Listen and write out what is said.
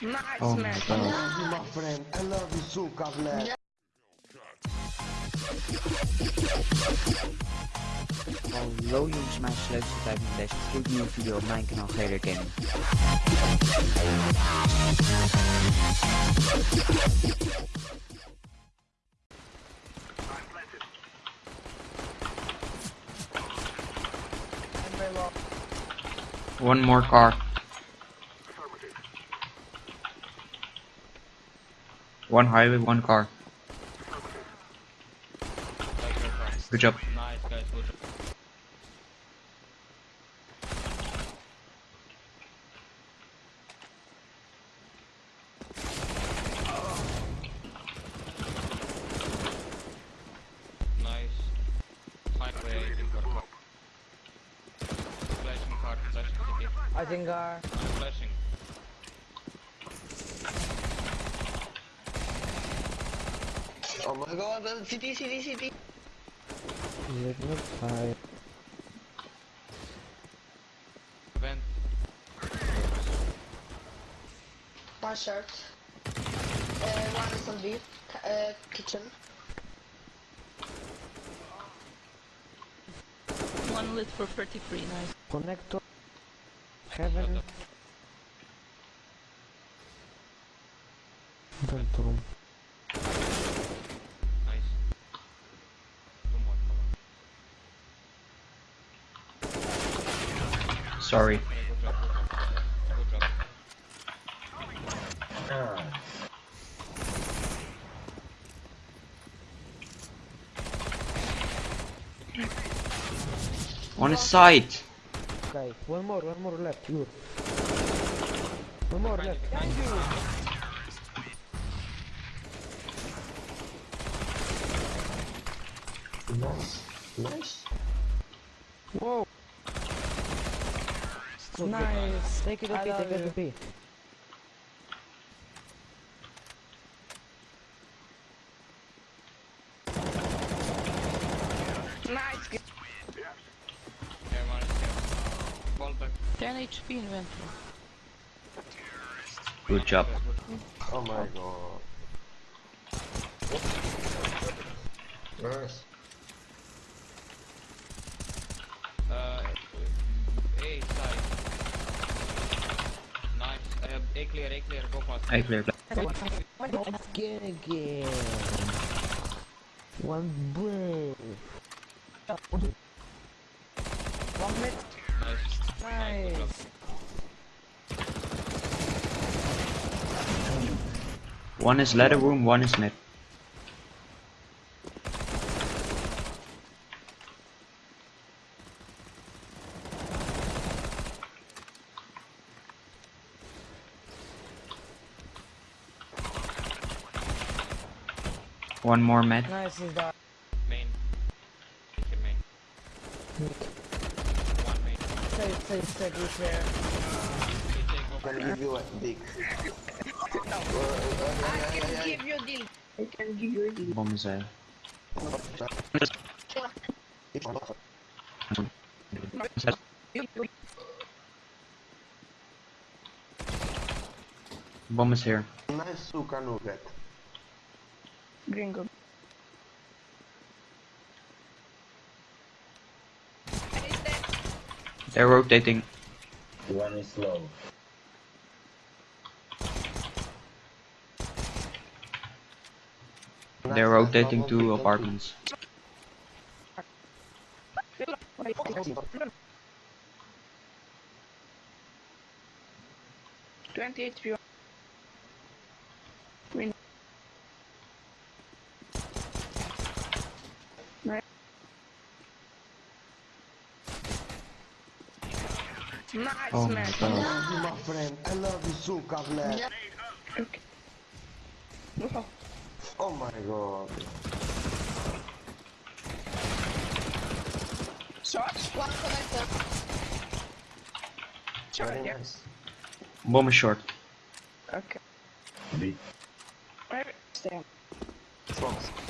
Nice Oh my man. god. love you, my friend. I love you, suka, bled. Hallo jongens, mijn leukste tijd met deze gloednieuwe video op mijn kanaal GD Gaming. One more car. One highway, one car. Good job. Nice guys, good job. Highway, in car. Flashing car, flashing city. I think uh I'm flashing. Oh my god, uh, city, city, city. Vent. One shirt. Uh, one is on B. Uh, kitchen. one lit for 33, nice. Connector. Shut Heaven. up. Vent room. Nice. Two more, come on. Sorry. On his side. Okay, one more, one more left, you. One more left. Thank you. Nice, nice. Whoa. Nice. Take it I up, take love it you. up. Nice. Yeah, one is here. Ball back. 10 HP inventory. Good job. Good, good. Oh my god. Nice. A clear, A clear, go fast. I clear. Again, again. One brave. One mid. Nice. Nice. good. One is ladder room, one is mid. One more mid. Nice is that. Main. Take main. One main. Save, save, save, repair. CT, uh, go Can give you a dick. I can give you deal. I can give you a deal. Bomb is there. Bomb is here. Nice suka nugget. Gringo. They're rotating. One is low. They're rotating to apartments. Twenty Nice Oh my man. I love you, my friend. I love you, suka, bled. Okay. Wow. Oh my god. Short. One connector. Short, Very yeah. nice. Bomb is short. Okay. B. Right. Stay on. Fox.